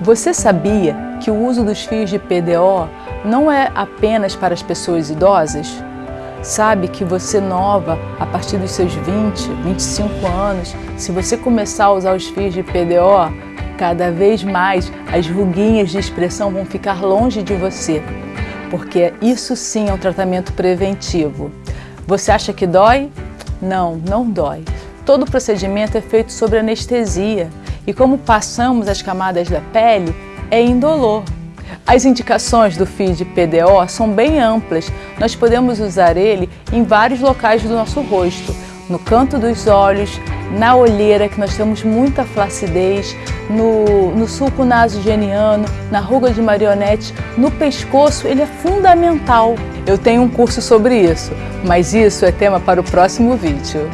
Você sabia que o uso dos fios de PDO não é apenas para as pessoas idosas? Sabe que você nova, a partir dos seus 20, 25 anos, se você começar a usar os fios de PDO, cada vez mais as ruguinhas de expressão vão ficar longe de você, porque isso sim é um tratamento preventivo. Você acha que dói? Não, não dói. Todo o procedimento é feito sobre anestesia e como passamos as camadas da pele, é indolor. As indicações do FID PDO são bem amplas. Nós podemos usar ele em vários locais do nosso rosto, no canto dos olhos, na olheira, que nós temos muita flacidez, no, no sulco nasogeniano, na ruga de marionete, no pescoço, ele é fundamental. Eu tenho um curso sobre isso, mas isso é tema para o próximo vídeo.